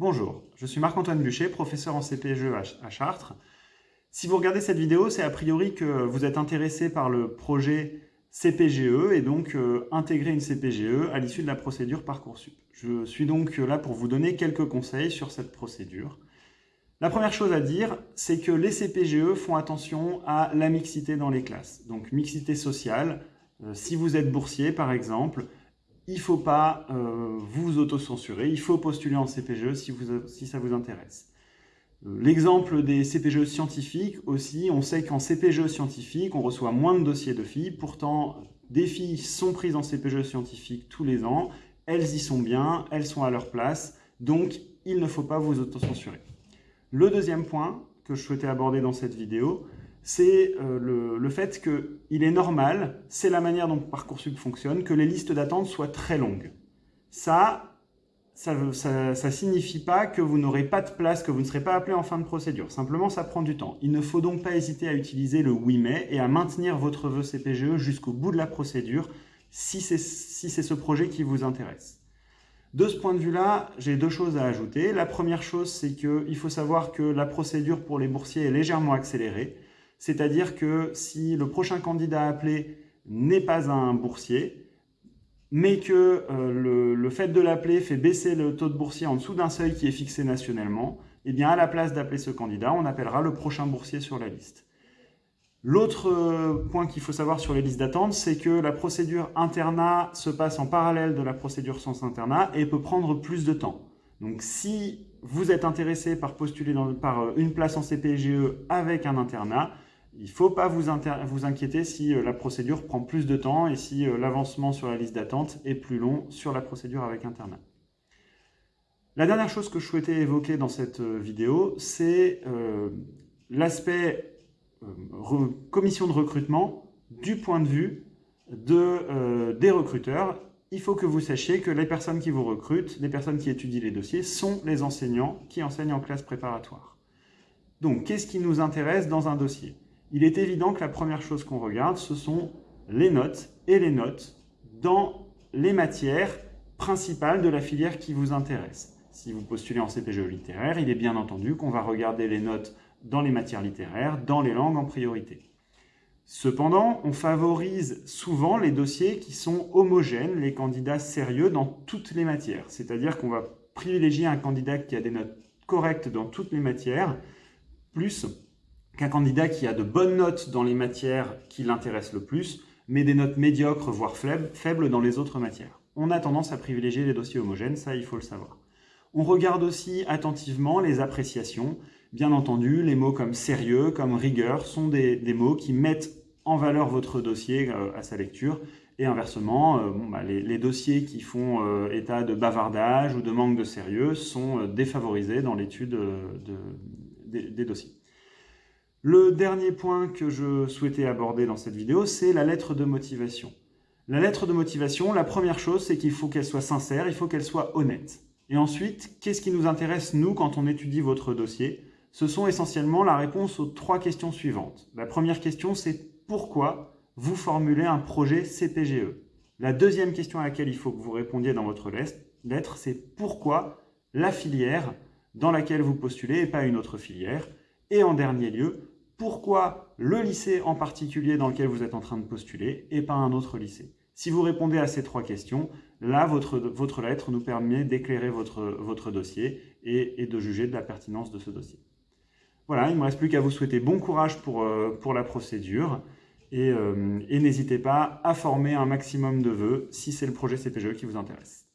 Bonjour, je suis Marc-Antoine Buchet, professeur en CPGE à Chartres. Si vous regardez cette vidéo, c'est a priori que vous êtes intéressé par le projet CPGE et donc euh, intégrer une CPGE à l'issue de la procédure Parcoursup. Je suis donc là pour vous donner quelques conseils sur cette procédure. La première chose à dire, c'est que les CPGE font attention à la mixité dans les classes. Donc mixité sociale, euh, si vous êtes boursier par exemple, il ne faut pas euh, vous autocensurer, il faut postuler en CPGE si, ça vous intéresse. Euh, l'exemple des CPGE scientifiques aussi, on sait qu'en CPGE scientifique, on reçoit moins de dossiers de filles, pourtant des filles sont prises en CPGE scientifique tous les ans, elles y sont bien, elles sont à leur place, donc il ne faut pas vous autocensurer. Le deuxième point que je souhaitais aborder dans cette vidéo, c'est euh, le, fait qu'il est normal, c'est la manière dont Parcoursup fonctionne, que les listes d'attente soient très longues. Ça, ça ne signifie pas que vous n'aurez pas de place, que vous ne serez pas appelé en fin de procédure. Simplement, ça prend du temps. Il ne faut donc pas hésiter à utiliser le « oui mais » et à maintenir votre vœu CPGE jusqu'au bout de la procédure si c'est si ce projet qui vous intéresse. De ce point de vue-là, j'ai deux choses à ajouter. La première chose, c'est qu'il faut savoir que la procédure pour les boursiers est légèrement accélérée. C'est-à-dire que si le prochain candidat appelé n'est pas un boursier, mais que euh, le, fait de l'appeler fait baisser le taux de boursier en dessous d'un seuil qui est fixé nationalement, eh bien à la place d'appeler ce candidat, on appellera le prochain boursier sur la liste. L'autre euh, point qu'il faut savoir sur les listes d'attente, c'est que la procédure internat se passe en parallèle de la procédure sans internat et peut prendre plus de temps. Donc si vous êtes intéressé par postuler par euh, une place en CPGE avec un internat, il ne faut pas vous, inquiéter si euh, la procédure prend plus de temps et si euh, l'avancement sur la liste d'attente est plus long sur la procédure avec internat. La dernière chose que je souhaitais évoquer dans cette euh, vidéo, c'est l'aspect commission de recrutement du point de vue des recruteurs. Il faut que vous sachiez que les personnes qui vous recrutent, les personnes qui étudient les dossiers, sont les enseignants qui enseignent en classe préparatoire. Donc, qu'est-ce qui nous intéresse dans un dossier? Il est évident que la première chose qu'on regarde, ce sont les notes et les notes dans les matières principales de la filière qui vous intéresse. Si vous postulez en CPGE littéraire, il est bien entendu qu'on va regarder les notes dans les matières littéraires, dans les langues en priorité. Cependant, on favorise souvent les dossiers qui sont homogènes, les candidats sérieux dans toutes les matières. C'est-à-dire qu'on va privilégier un candidat qui a des notes correctes dans toutes les matières, plus qu'un candidat qui a de bonnes notes dans les matières qui l'intéressent le plus, mais des notes médiocres, voire faibles, dans les autres matières. On a tendance à privilégier les dossiers homogènes, ça il faut le savoir. On regarde aussi attentivement les appréciations. Bien entendu, les mots comme sérieux, comme rigueur sont des, mots qui mettent en valeur votre dossier euh, à sa lecture. Et inversement, euh, bah, les, dossiers qui font euh, état de bavardage ou de manque de sérieux sont défavorisés dans l'étude des dossiers. Le dernier point que je souhaitais aborder dans cette vidéo, c'est la lettre de motivation. La lettre de motivation, la première chose, c'est qu'il faut qu'elle soit sincère, il faut qu'elle soit honnête. Et ensuite, qu'est-ce qui nous intéresse, nous, quand on étudie votre dossier? Ce sont essentiellement la réponse aux trois questions suivantes. La première question, c'est pourquoi vous formulez un projet CPGE La deuxième question à laquelle il faut que vous répondiez dans votre lettre, c'est pourquoi la filière dans laquelle vous postulez et pas une autre filière? Et en dernier lieu, pourquoi le lycée en particulier dans lequel vous êtes en train de postuler et pas un autre lycée? Si vous répondez à ces trois questions, là, votre, lettre nous permet d'éclairer votre, dossier et, de juger de la pertinence de ce dossier. Voilà, il ne me reste plus qu'à vous souhaiter bon courage pour, euh, la procédure et, euh, et n'hésitez pas à former un maximum de vœux si c'est le projet CPGE qui vous intéresse.